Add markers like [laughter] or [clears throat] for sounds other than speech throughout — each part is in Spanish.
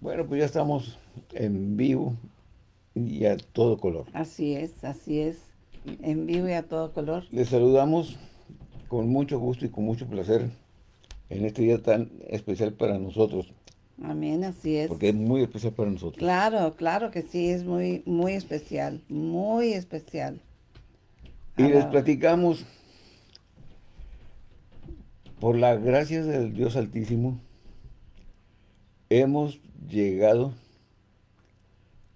Bueno, pues ya estamos en vivo y a todo color. Así es, así es. En vivo y a todo color. Les saludamos con mucho gusto y con mucho placer en este día tan especial para nosotros. Amén, así es. Porque es muy especial para nosotros. Claro, claro que sí, es muy, muy especial, muy especial. Y les platicamos, por la gracia del Dios Altísimo, hemos llegado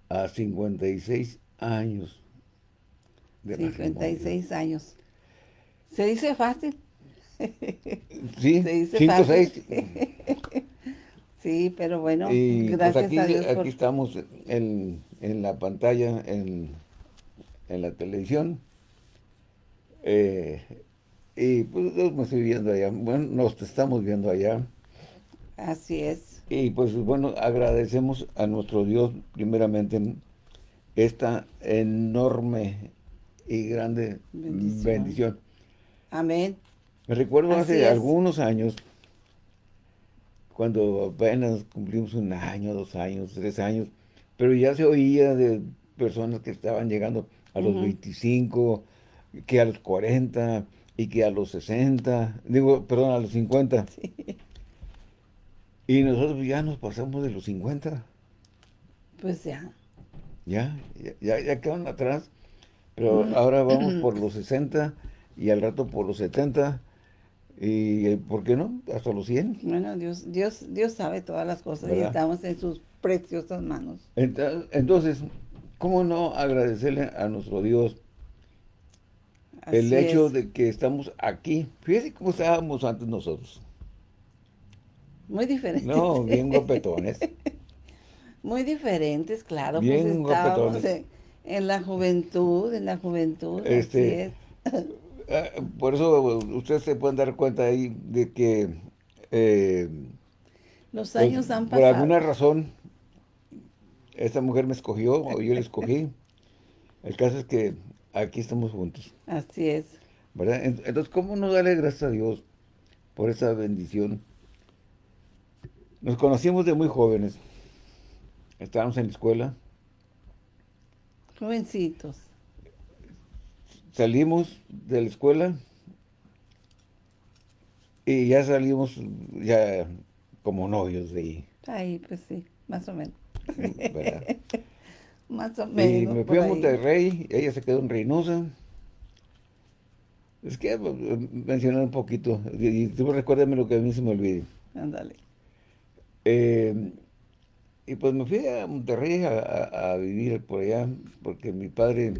a 56 años de 56 años. ¿Se dice fácil? [laughs] Sí, 5 6. [laughs] sí, pero bueno, pues, gracias aquí, a Dios aquí estamos en, en, la pantalla, en, en la televisión. Eh, y pues me estoy viendo allá. Bueno, nos estamos viendo allá. Así es. Y pues bueno, agradecemos a nuestro Dios primeramente esta enorme y grande bendición. Amén. Me recuerdo hace algunos años, cuando apenas cumplimos un año, dos años, tres años, pero ya se oía de personas que estaban llegando a los 25, que a los 40 y que a los 60, digo, perdón, a los 50. Y nosotros ya nos pasamos de los 50. Pues ya. Ya, ya, ya quedaron atrás. Pero ahora vamos por los 60 y al rato por los 70 y eh, ¿por qué no? Hasta los 100. Bueno, Dios, Dios, Dios sabe todas las cosas y estamos en sus preciosas manos. Entonces, ¿cómo no agradecerle a nuestro Dios el hecho de que estamos aquí? Fíjese cómo estábamos antes nosotros. Muy diferentes. No, bien guapetones. [laughs] Muy diferentes, claro. Pues bien pues estábamos en, la juventud, en la juventud, este, Ah, por eso ustedes se pueden dar cuenta ahí de que... Eh, Los pues, años han pasado. Por alguna razón, esta mujer me escogió o yo la escogí. El caso es que aquí estamos juntos. Así es. ¿Verdad? Entonces, ¿cómo no darle gracias a Dios por esa bendición? Nos conocimos de muy jóvenes. Estábamos en la escuela. Jovencitos salimos de la escuela y ya salimos ya como novios de ahí. Ahí, pues sí, más o menos. [laughs] más o menos. Y me fui a Monterrey, ella se quedó en Reynosa. Es que pues, mencionar un poquito, y tú recuérdame lo que a mí se me olvide. Ándale. Eh, y pues me fui a Monterrey a, vivir por allá, porque mi padre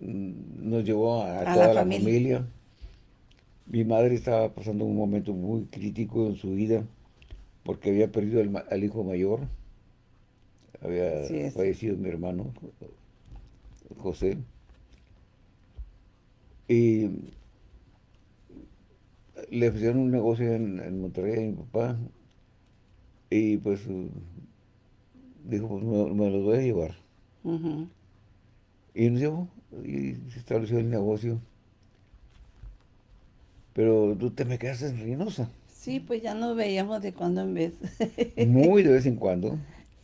nos llevó a, toda la familia. Mi madre estaba pasando un momento muy crítico en su vida porque había perdido al hijo mayor. Había fallecido mi hermano, José. Y le ofrecieron un negocio en, Monterrey a mi papá. Y pues dijo, pues me, los voy a llevar. Y nos llevó y se estableció el negocio. Pero tú te me quedaste en Reynosa. Sí, pues ya nos veíamos de cuando en vez. [laughs] Muy de vez en cuando.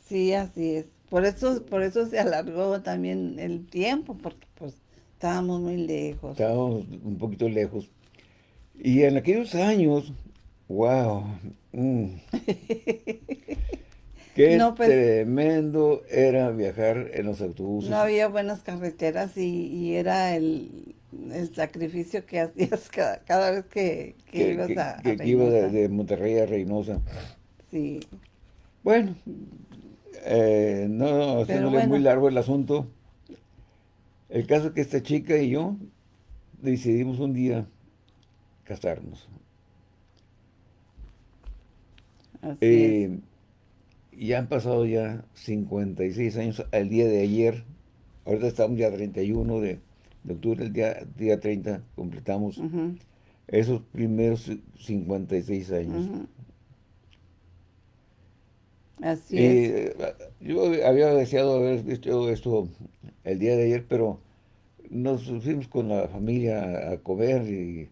Sí, así es. Por eso, por eso se alargó también el tiempo, porque pues estábamos muy lejos. Estábamos un poquito lejos. Y en aquellos años, wow, mm. [laughs] Qué pues, tremendo era viajar en los autobuses. No había buenas carreteras y, era el, sacrificio que hacías cada, vez que, ibas a, que, que iba de, Monterrey a Reynosa. Sí. Bueno, eh, no haciéndole muy largo el asunto. El caso es que esta chica y yo decidimos un día casarnos. Así eh, ya han pasado ya 56 años al día de ayer. Ahorita estamos ya 31 de, octubre, el día, día 30 completamos esos primeros 56 años. Así es. Yo había deseado haber visto esto el día de ayer, pero nos fuimos con la familia a comer y...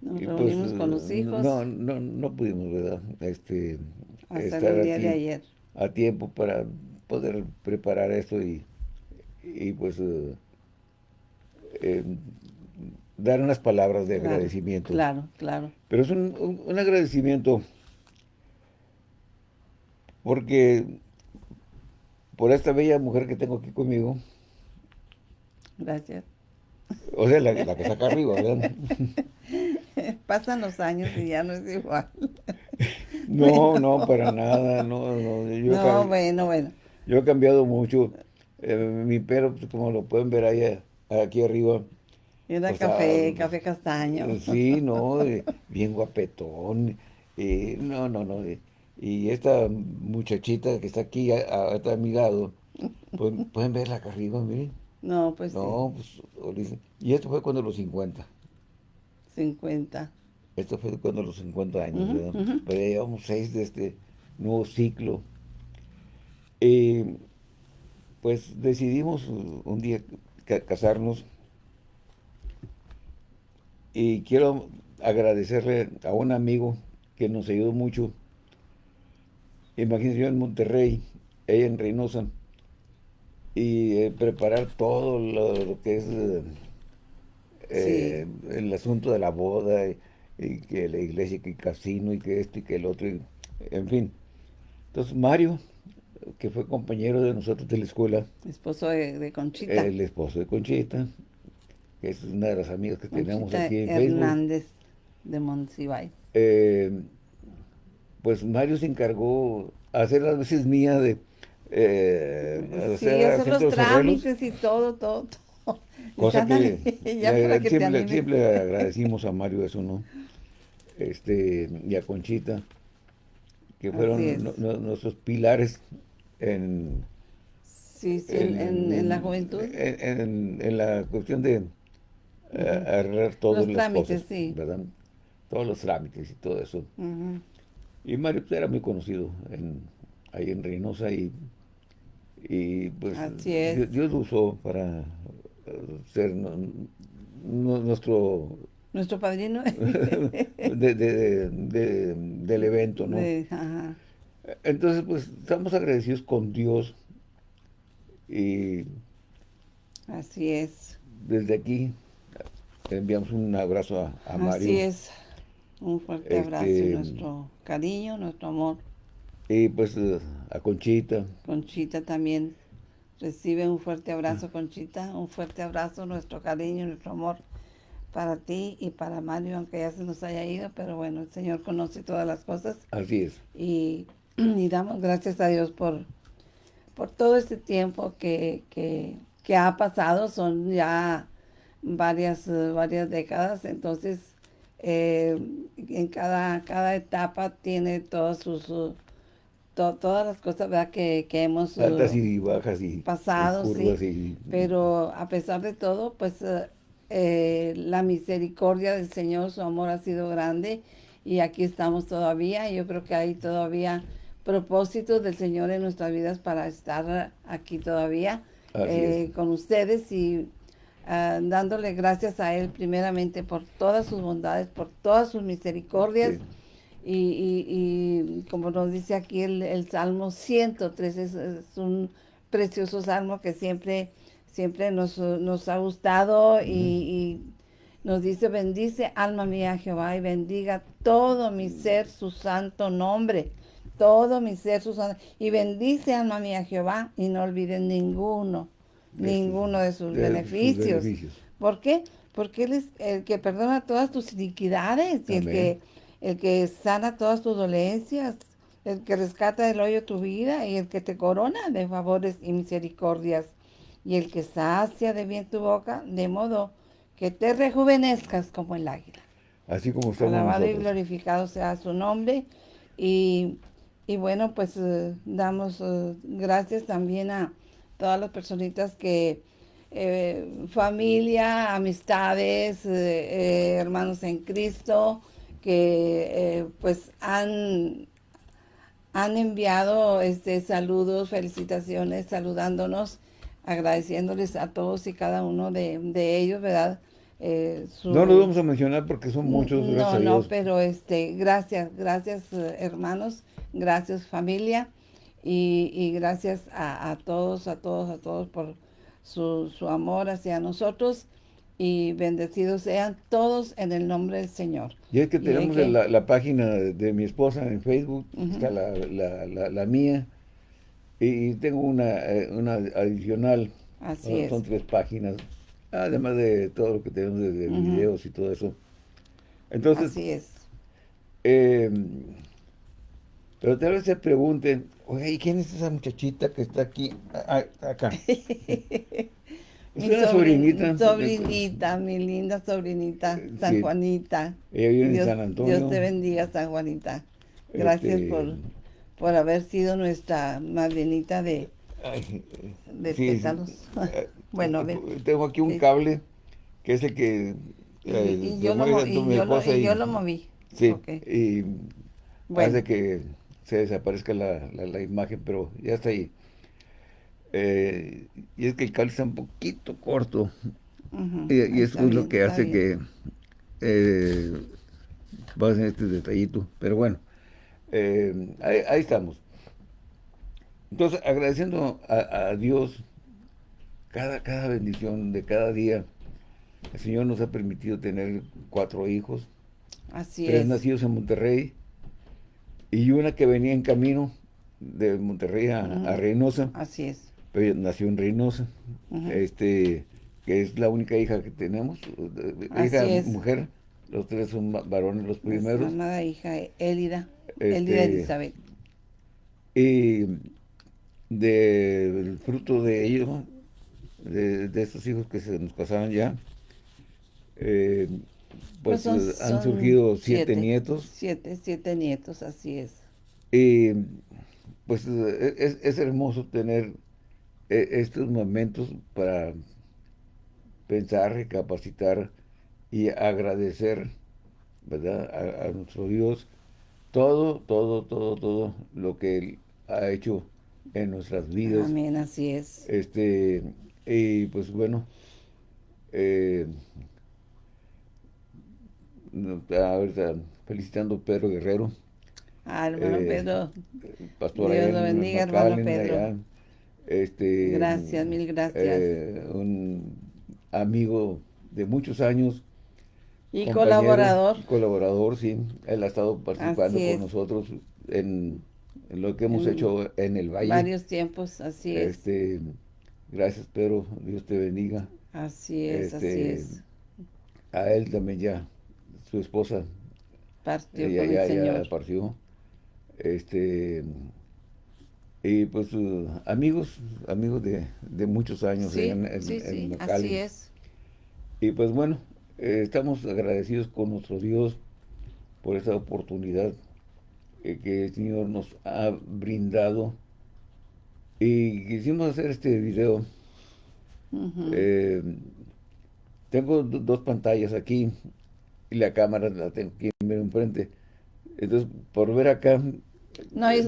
Nos pues, con los hijos. No, no, no pudimos, ¿verdad? Este, Hasta el día de ayer a tiempo para poder preparar esto y, y pues eh, eh, dar unas palabras de agradecimiento. Claro, claro. Pero es un, un, agradecimiento porque por esta bella mujer que tengo aquí conmigo. Gracias. O sea, la, la que está acá arriba, ¿verdad? [laughs] Pasan los años y ya no es igual. [laughs] No, no, para nada, no, no. Yo no, bueno, bueno. Yo he cambiado mucho. Eh, mi pelo, pues, como lo pueden ver ahí, aquí arriba. Era café, café castaño. Sí, no, bien guapetón. no, no, no. y esta muchachita que está aquí a, a, mi lado, pues, [laughs] pueden verla acá arriba, miren. No, pues No, pues, y esto fue cuando los 50. 50. Esto fue cuando los 50 años, ¿verdad? Pero ya llevamos seis de este nuevo ciclo. pues decidimos un día casarnos y quiero agradecerle a un amigo que nos ayudó mucho. Imagínense yo en Monterrey, ella en Reynosa, y eh, preparar todo lo, que es eh, el asunto de la boda y, que la iglesia, que el casino y que esto y que el otro, en fin. Entonces Mario, que fue compañero de nosotros de la escuela. Esposo de, Conchita. El esposo de Conchita, que es una de las amigas que tenemos aquí en Hernández de Monsiváis. Eh, pues Mario se encargó hacer las veces mías de eh, sí, hacer los trámites y todo, todo, [laughs] Cosa que, siempre, agradecimos a Mario eso, ¿no? Este, y a Conchita, que fueron nuestros pilares en, sí, en, la juventud. En, la cuestión de eh, arreglar todos los trámites, sí. ¿verdad? Todos los trámites y todo eso. Y Mario pues, era muy conocido en, ahí en Reynosa y y pues Dios, lo usó para ser nuestro... Nuestro padrino. [laughs] del evento, ¿no? Entonces, pues, estamos agradecidos con Dios y... Así es. Desde aquí enviamos un abrazo a, Mario. Así es. Un fuerte abrazo y este, nuestro cariño, nuestro amor. Y pues a Conchita. Conchita también recibe un fuerte abrazo, Conchita. Un fuerte abrazo, nuestro cariño, nuestro amor para ti y para Mario, aunque ya se nos haya ido, pero bueno, el Señor conoce todas las cosas. Así es. Y, [clears throat] damos gracias a Dios por, por todo este tiempo que, que, ha pasado, son ya varias, varias décadas, entonces eh, en cada, cada etapa tiene todos sus todas las cosas ¿verdad? Que, que hemos y bajas y pasado, sí, pero a pesar de todo, pues eh, eh, la misericordia del Señor, su amor ha sido grande y aquí estamos todavía. Yo creo que hay todavía propósitos del Señor en nuestras vidas para estar aquí todavía eh, con ustedes y ah, dándole gracias a Él primeramente por todas sus bondades, por todas sus misericordias. Y, como nos dice aquí el, Salmo 103, es, un precioso salmo que siempre, siempre nos, ha gustado y, nos dice, bendice alma mía Jehová y bendiga todo mi ser su santo nombre, todo mi ser su santo, y bendice alma mía Jehová y no olviden ninguno, ninguno de sus, beneficios. ¿Por qué? Porque Él es el que perdona todas tus iniquidades y el que el que sana todas tus dolencias, el que rescata del hoyo tu vida y el que te corona de favores y misericordias, y el que sacia de bien tu boca, de modo que te rejuvenezcas como el águila. Así como estamos Alabado y glorificado sea su nombre. Y, bueno, pues eh, damos eh, gracias también a todas las personitas que, eh, familia, amistades, hermanos en Cristo, que eh, pues han, han enviado este, saludos, felicitaciones, saludándonos, agradeciéndoles a todos y cada uno de, ellos, ¿verdad? Eh, no los vamos a mencionar porque son muchos, gracias No, no, pero este, gracias, gracias eh, hermanos, gracias familia. Y, gracias a, todos, a todos, a todos por su, su amor hacia nosotros y bendecidos sean todos en el nombre del Señor. Y es que tenemos La, página de mi esposa en Facebook, está la, mía, y, tengo una, eh, una adicional, Así son tres páginas, además de todo lo que tenemos de, videos y todo eso. Entonces, Así es. Eh, pero tal vez se pregunten, oye, ¿y quién es esa muchachita que está aquí, acá? [laughs] Mi sobrinita. Sobrinita, mi linda sobrinita, San Juanita. Ella vive Dios, en San Antonio. Dios te bendiga, San Juanita. Gracias este, por, por haber sido nuestra madrinita de, de pétalos. Eh, [laughs] bueno, ven. Tengo aquí un cable que es el que... y, yo, lo, moví. Sí, y hace que se desaparezca la, la, imagen, pero ya está ahí. Eh, y es que el está un poquito corto. y, eso es lo que hace que eh, en este detallito. Pero bueno, eh, ahí, estamos. Entonces, agradeciendo a, Dios cada, cada bendición de cada día. El Señor nos ha permitido tener cuatro hijos. Así tres nacidos en Monterrey y una que venía en camino de Monterrey a, Reynosa. Así es. Pero nació en Reynosa. este que es la única hija que tenemos, hija mujer, los tres son varones los primeros. Nuestra amada hija Elida, este, Elida Elizabeth. Y del fruto de ellos, de, estos hijos que se nos casaron ya, eh, pues, pues han surgido siete, nietos. Siete, siete nietos, así es. Y pues es, es hermoso tener estos momentos para pensar, recapacitar y agradecer, ¿verdad? A, nuestro Dios todo, todo, todo, todo lo que Él ha hecho en nuestras vidas. Amén, así es. Este, y pues bueno, eh, ahorita felicitando a Pedro Guerrero. Ah, hermano eh, Pedro. Pastor Dios lo bendiga, hermano Pedro. Este, gracias, mil gracias. Eh, un amigo de muchos años. Y colaborador. Colaborador, sí. Él ha estado participando con nosotros en, lo que hemos hecho en el Valle. Varios tiempos, así es. Este, gracias, Pedro. Dios te bendiga. Así es, así este, es. A él también ya su esposa. Partió ella, ya, ya partió. Este, y pues amigos, amigos de, de muchos años sí, en, sí, sí, así es. Y pues bueno, eh, estamos agradecidos con nuestro Dios por esta oportunidad eh, que el Señor nos ha brindado. Y quisimos hacer este video. Eh, tengo dos pantallas aquí y la cámara la tengo aquí enfrente. Entonces, por ver acá, no, y,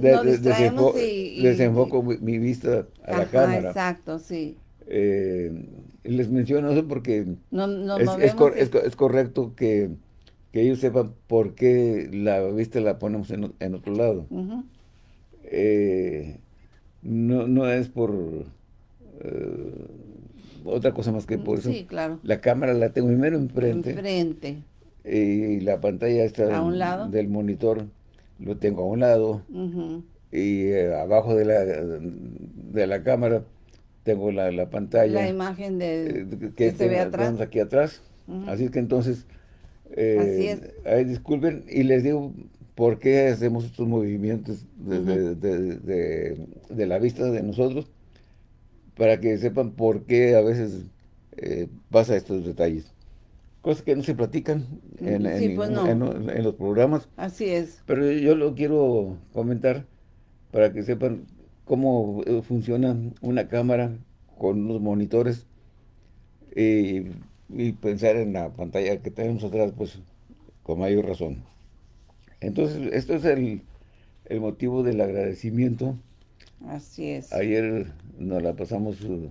desenfoco mi, vista a la cámara. exacto, sí. Eh, les menciono eso porque es, correcto que, ellos sepan por qué la vista la ponemos en, otro lado. Eh, no, no es por eh, otra cosa más que por eso. Sí, claro. La cámara la tengo primero enfrente. Enfrente y la pantalla está del monitor lo tengo a un lado y eh, abajo de la, de la cámara tengo la, la pantalla. La imagen de, eh, que, se ve atrás. aquí atrás. Así que entonces, eh, disculpen y les digo por qué hacemos estos movimientos de, de, la vista de nosotros, para que sepan por qué a veces pasa estos detalles cosas que no se platican en, pues en, los programas. Así es. Pero yo lo quiero comentar para que sepan cómo eh, funciona una cámara con unos monitores y, pensar en la pantalla que tenemos atrás, pues con mayor razón. Entonces, esto es el, el motivo del agradecimiento. Así es. Ayer nos la pasamos uh,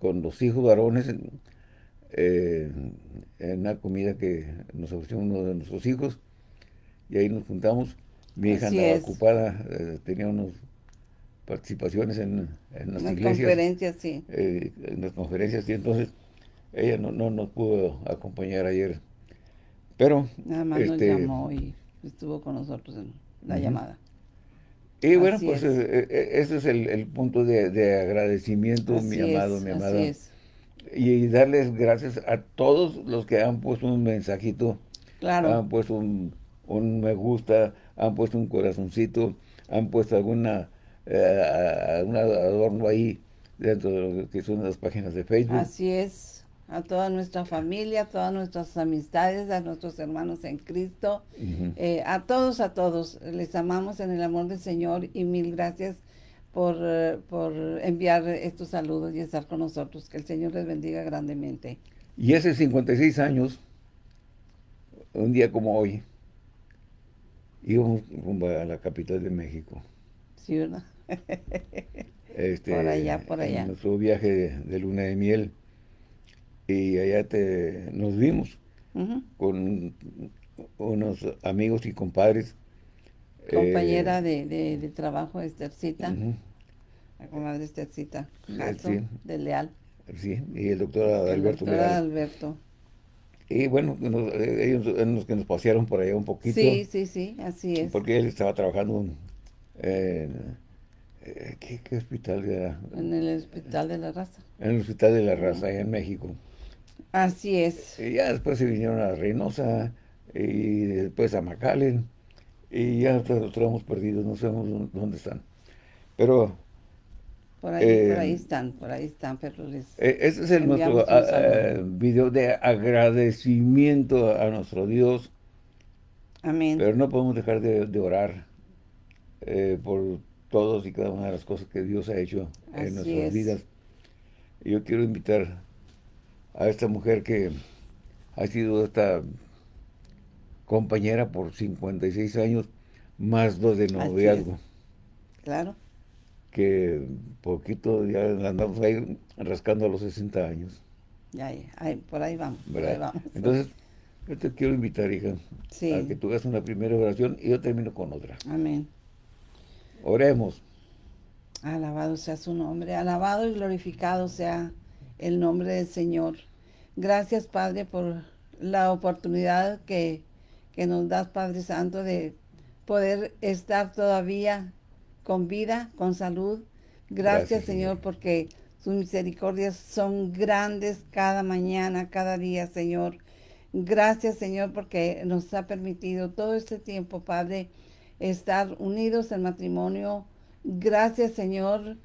con los hijos varones eh, en una comida que nos ofreció uno de nuestros hijos y ahí nos juntamos. Mi hija andaba ocupada, eh, tenía unos participaciones en, en las, conferencias, sí. Eh, en las conferencias, y entonces ella no, no nos pudo acompañar ayer. Pero... Nada más nos este, llamó y estuvo con nosotros en la llamada. Y bueno, pues e, e, ese es el, punto de, agradecimiento, mi amado, mi amada. Y darles gracias a todos los que han puesto un mensajito, claro. han puesto un, me gusta, han puesto un corazoncito, han puesto alguna eh, un adorno ahí dentro de lo que son las páginas de Facebook. Así es a toda nuestra familia, a todas nuestras amistades, a nuestros hermanos en Cristo, eh, a todos, a todos. Les amamos en el amor del Señor y mil gracias por, eh, por enviar estos saludos y estar con nosotros. Que el Señor les bendiga grandemente. Y hace 56 años, un día como hoy, íbamos rumbo a la capital de México. Sí, ¿verdad? [laughs] Este, por allá, por allá. En nuestro viaje de luna de miel y allá te, nos vimos con unos amigos y compadres. Compañera eh, de, de, trabajo, Estercita, la comadre Estercita, de Leal. Sí, y el doctor Alberto el doctor Alberto. Y bueno, ellos los que nos pasearon por allá un poquito. Sí, sí, sí, así es. Porque él estaba trabajando en... Eh, ¿qué, ¿qué, hospital era? En el Hospital de la Raza. En el Hospital de la Raza, allá en México. Así es. Y ya después se vinieron a Reynosa y después a McAllen y ya los tenemos perdidos, no sabemos dónde están. Pero... Por ahí, por ahí eh, están, por ahí están, pero les eh, Este es el nuestro ah, eh, video de agradecimiento a nuestro Dios. Amén. Pero no podemos dejar de, orar por todos y cada una de las cosas que Dios ha hecho en nuestras vidas. Yo quiero invitar a esta mujer que ha sido esta compañera por 56 años, más dos de noviazgo. Claro. Que poquito ya andamos ahí rascando a los 60 años. Ya, por ahí vamos, Entonces, yo te quiero invitar, hija, a que tú hagas una primera oración y yo termino con otra. Amén. Oremos. Alabado sea su nombre, alabado y glorificado sea el nombre del Señor. Gracias, Padre, por la oportunidad que, nos das, Padre Santo, de poder estar todavía con vida, con salud. Gracias, Señor, porque sus misericordias son grandes cada mañana, cada día, Señor. Gracias, Señor, porque nos ha permitido todo este tiempo, Padre, estar unidos en matrimonio. Gracias, Señor,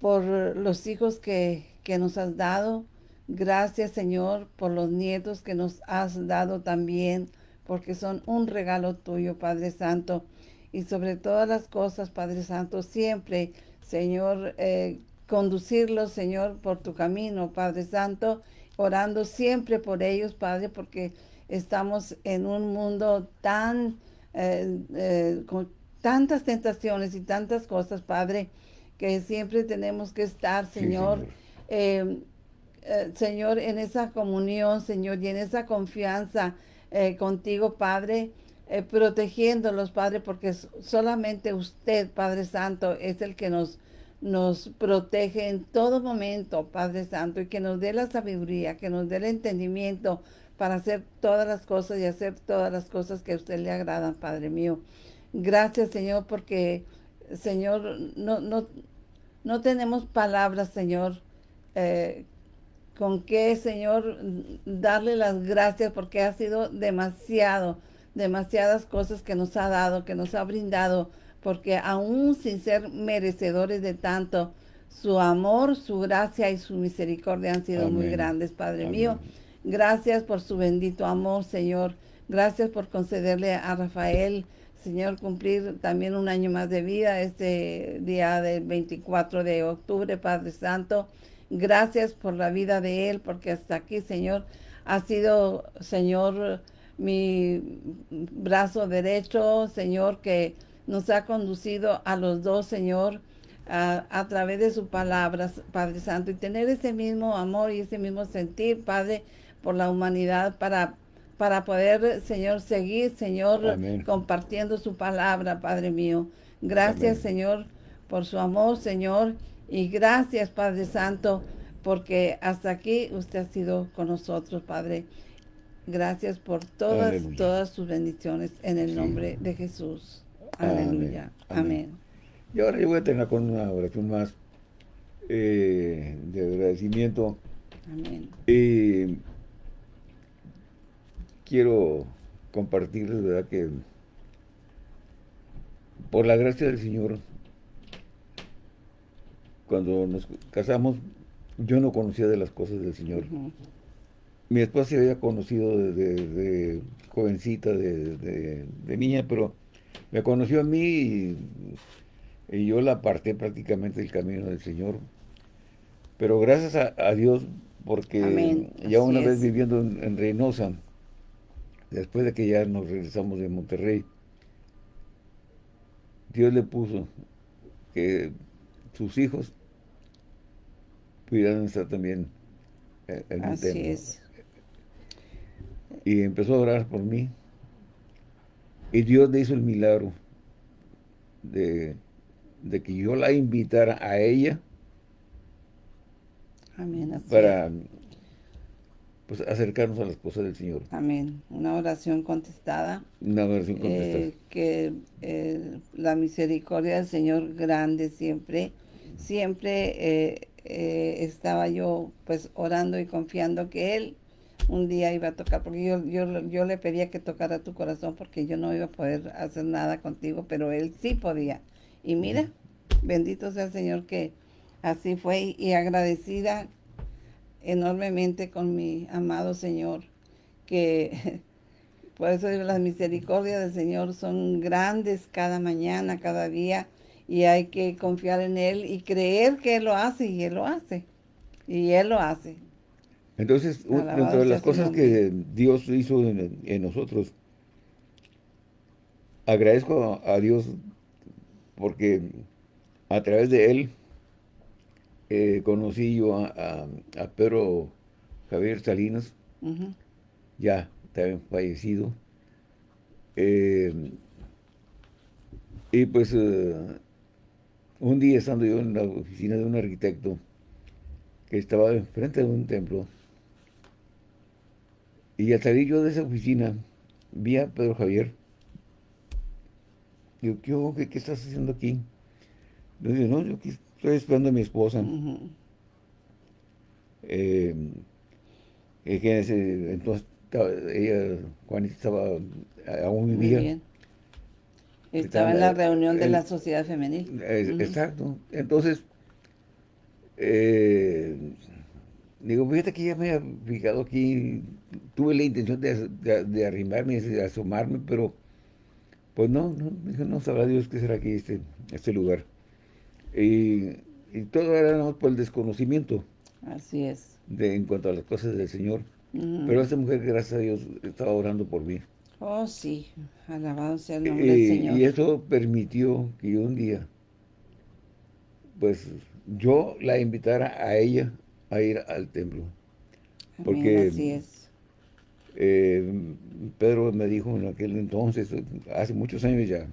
por los hijos que, que nos has dado. Gracias, Señor, por los nietos que nos has dado también, porque son un regalo tuyo, Padre Santo. Y sobre todas las cosas, Padre Santo, siempre, Señor, eh, conducirlos, Señor, por tu camino, Padre Santo, orando siempre por ellos, Padre, porque estamos en un mundo tan, eh, eh, con tantas tentaciones y tantas cosas, Padre, que siempre tenemos que estar, Señor eh, Señor, en esa comunión, Señor, y en esa confianza eh, contigo, Padre, protegiéndolos, Padre, porque solamente usted, Padre Santo, es el que nos, nos protege en todo momento, Padre Santo, y que nos dé la sabiduría, que nos dé el entendimiento para hacer todas las cosas y hacer todas las cosas que usted le agradan, Padre mío. Gracias, Señor, porque, Señor, no, no, no tenemos palabras, Señor, eh, con qué, Señor, darle las gracias porque ha sido demasiado, demasiadas cosas que nos ha dado, que nos ha brindado, porque aún sin ser merecedores de tanto, su amor, su gracia y su misericordia han sido muy grandes, Padre mío. Gracias por su bendito amor, Señor. Gracias por concederle a Rafael, Señor, cumplir también un año más de vida este día del 24 de octubre, Padre Santo. Gracias por la vida de él, porque hasta aquí, Señor, ha sido, Señor, mi brazo derecho, Señor, que nos ha conducido a los dos, Señor, a, través de su palabra, Padre Santo, y tener ese mismo amor y ese mismo sentir, Padre, por la humanidad, para, para poder, Señor, seguir, Señor, compartiendo su palabra, Padre mío. Gracias, Señor, por su amor, Señor. Y gracias, Padre Santo, porque hasta aquí usted ha sido con nosotros, Padre. Gracias por todas, todas sus bendiciones en el nombre de Jesús. Aleluya. Amén. Y ahora yo voy a tener con una oración más eh, de agradecimiento. Amén. Y quiero compartirles, ¿verdad? Que por la gracia del Señor, cuando nos casamos, yo no conocía de las cosas del Señor. Mi esposa se había conocido desde, jovencita, de, niña, pero me conoció a mí y, yo la aparté prácticamente del camino del Señor. Pero gracias a, Dios, porque ya una vez viviendo en Reynosa, después de que ya nos regresamos de Monterrey, Dios le puso que sus hijos pudieran estar también en el Así Es. Y empezó a orar por mí. Y Dios le hizo el milagro de, que yo la invitara a ella Amén, para pues acercarnos a las cosas del Señor. Amén. Una oración contestada. Una oración contestada. Eh, que eh, la misericordia del Señor grande siempre, siempre eh, estaba yo pues orando y confiando que Él un día iba a tocar, porque yo, yo, yo le pedía que tocara tu corazón porque yo no iba a poder hacer nada contigo, pero Él sí podía. Y mira, bendito sea el Señor que así fue y agradecida enormemente con mi amado Señor, que [laughs] por eso las misericordias del Señor son grandes cada mañana, cada día, y hay que confiar en Él y creer que Él lo hace, y Él lo hace, y Él lo hace. Entonces, dentro de las cosas que Dios hizo en, nosotros, agradezco a Dios porque a través de Él eh, conocí yo a, Pedro Javier Salinas, ya también fallecido. Eh, y pues eh, un día estando yo en la oficina de un arquitecto que estaba enfrente de un templo, y al salir yo de esa oficina, vi a Pedro Javier. Digo, ¿qué, qué, estás haciendo aquí? Le digo, no, yo Estoy esperando a mi esposa. Eh, entonces, ella, Juanita, estaba, aún vivía. Estaba en la reunión de la sociedad femenil. Exacto. Entonces, eh, digo, fíjate que ya me había fijado aquí, tuve la intención de, de, arrimarme, de asomarme, pero pues no, no, no sabrá Dios qué será aquí este, este lugar. Y, todo era por el desconocimiento. Así es. De, en cuanto a las cosas del Señor. Pero esta mujer, gracias a Dios, estaba orando por mí. Oh, sí. Alabado sea el nombre del Señor. Y eso permitió que yo un día, pues, yo la invitara a ella a ir al templo. Porque así es. Eh, Pedro me dijo en aquel entonces, hace muchos años ya,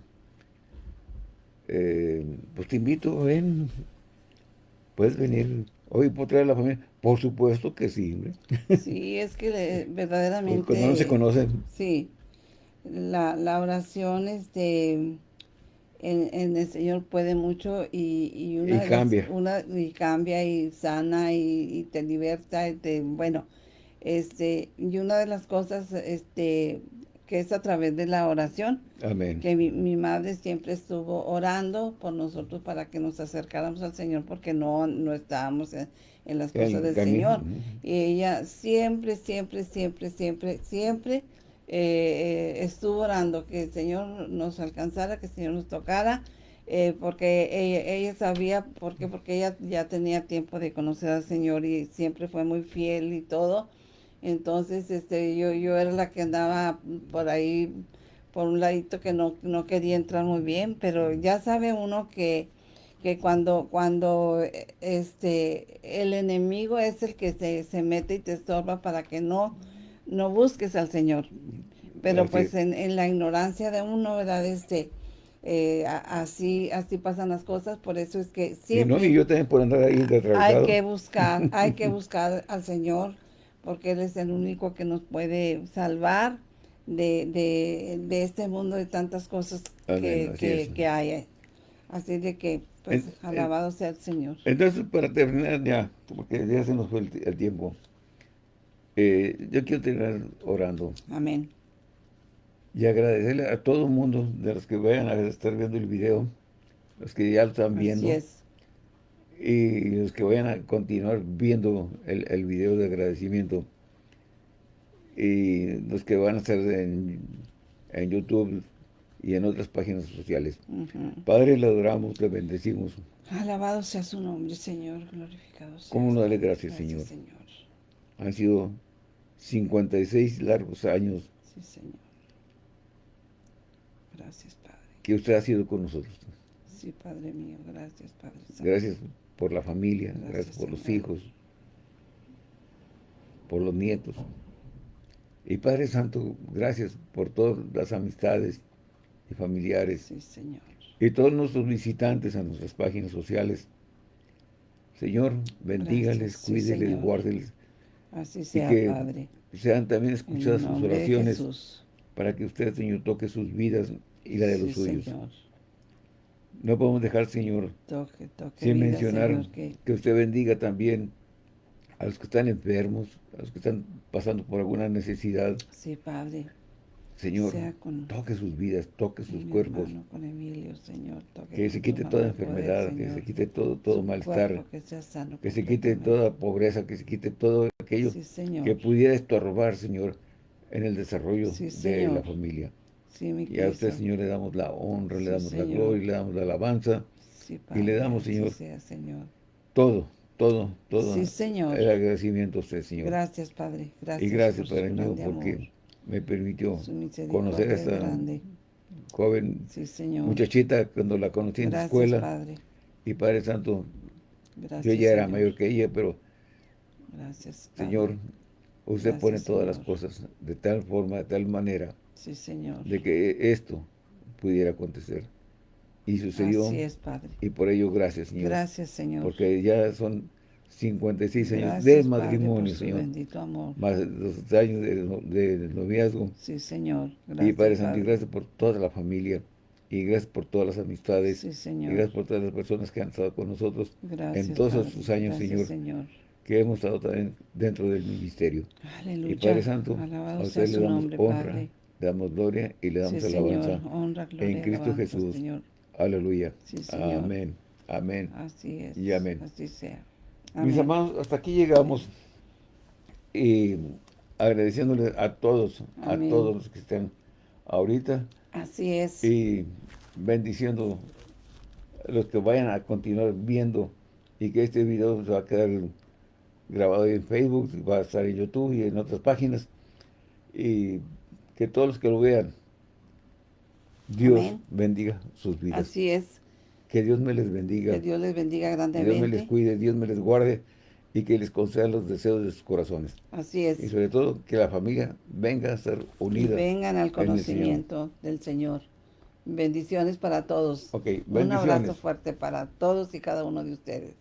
eh, pues te invito, ven, puedes venir. Hoy por traer a la familia. Por supuesto que sí. Sí, es que verdaderamente... Cuando no se conocen. Sí. La, la oración este, en, en, el Señor puede mucho y, y, una cambia. una, y cambia y sana y, te liberta. bueno, este, y una de las cosas este, que es a través de la oración. Amén. Que mi, madre siempre estuvo orando por nosotros para que nos acercáramos al Señor porque no, no estábamos en, las cosas del Señor. Y ella siempre, siempre, siempre, siempre, siempre eh, eh, estuvo orando que el Señor nos alcanzara, que el Señor nos tocara. Eh, porque ella, sabía, ¿por qué? Porque ella ya tenía tiempo de conocer al Señor y siempre fue muy fiel y todo. Entonces, este, yo, yo era la que andaba por ahí, por un ladito que no, no quería entrar muy bien, pero ya sabe uno que, que cuando, cuando este, el enemigo es el que se, se mete y te estorba para que no, no busques al Señor. Pero pues en, en, la ignorancia de uno, ¿verdad? Este, eh, así así pasan las cosas, por eso es que siempre... Y, no, y yo también por andar ahí Hay que buscar, hay que [laughs] buscar al Señor, porque Él es el único que nos puede salvar de, de, este mundo de tantas cosas que, que, hay. Así de que, pues, alabado sea el Señor. Entonces, para terminar ya, porque ya se nos fue el, tiempo, eh, yo quiero terminar orando. Amén. Y agradecerle a todo el mundo de los que vayan a estar viendo el video, los que ya lo están viendo. Así es. Y los que vayan a continuar viendo el, el video de agradecimiento y los que van a estar en, en YouTube y en otras páginas sociales. Padre, le adoramos, le bendecimos. Alabado sea su nombre, Señor, glorificado sea. ¿Cómo no darle gracias, Señor? Señor? Han sido 56 largos años. Sí, Señor. Gracias, Padre. Que usted ha sido con nosotros. Sí, Padre mío, gracias, Padre Gracias por la familia, gracias, por los hijos, por los nietos. Y Padre Santo, gracias por todas las amistades y familiares. Sí, Señor. Y todos nuestros visitantes a nuestras páginas sociales. Señor, bendígales, cuídeles, guárdeles. Así sea, y que Padre. sean también escuchadas sus oraciones para que usted, Señor, toque sus vidas y la de los suyos. No podemos dejar, Señor, sin mencionar que... que usted bendiga también a los que están enfermos, a los que están pasando por alguna necesidad. Sí, Padre. Señor, toque sus vidas, toque sus cuerpos. Con Emilio, Señor, que se quite toda enfermedad, que se quite todo, todo malestar. Que, se quite toda pobreza, que se quite todo aquello que pudiera estorbar, Señor, en el desarrollo de la familia. y a usted, Señor, le damos la honra, le damos la gloria, le damos la alabanza. y le damos, Señor, señor, todo, todo, todo. Sí, Señor. El agradecimiento a usted, Señor. Gracias, Padre. Gracias. Y gracias, Padre mío, porque me permitió conocer a esta joven muchachita cuando la conocí en la escuela. Padre. Y Padre Santo, yo ya era mayor que ella, pero Gracias, Señor, usted pone todas las cosas de tal forma, de tal manera, sí, señor. de que esto pudiera acontecer. Y sucedió. Así es, Padre. Y por ello, gracias, Señor. Gracias, Señor. Porque ya son 56 años de matrimonio, Señor. bendito amor. Más los años de, noviazgo. Sí, Señor. Gracias, y Padre Santo, gracias por toda la familia. Y gracias por todas las amistades. Sí, Señor. Y gracias por todas las personas que han estado con nosotros gracias, en todos estos años, gracias, Señor, Que hemos estado también dentro del ministerio. Aleluya. Y Padre Santo, a usted le damos nombre, honra, Padre. le damos gloria y le damos alabanza. Honra, gloria, en Cristo Jesús. Señor. Aleluya. Sí, Señor. Amén. Amén. Así es. Y amén. Así sea. Mis amados, hasta aquí llegamos y agradeciéndole a todos, a todos los que están ahorita. Así es. Y bendiciendo a los que vayan a continuar viendo y que este video se va a quedar grabado en Facebook, va a estar en YouTube y en otras páginas. Y que todos los que lo vean, Dios bendiga sus vidas. Así es. Que Dios me les bendiga. Que Dios les bendiga grandemente. Que Dios me les cuide, Dios me les guarde y que les conceda los deseos de sus corazones. Así es. Y sobre todo, que la familia venga a ser unida. Y vengan al conocimiento del Señor. Bendiciones para todos. Bendiciones. Un abrazo fuerte para todos y cada uno de ustedes.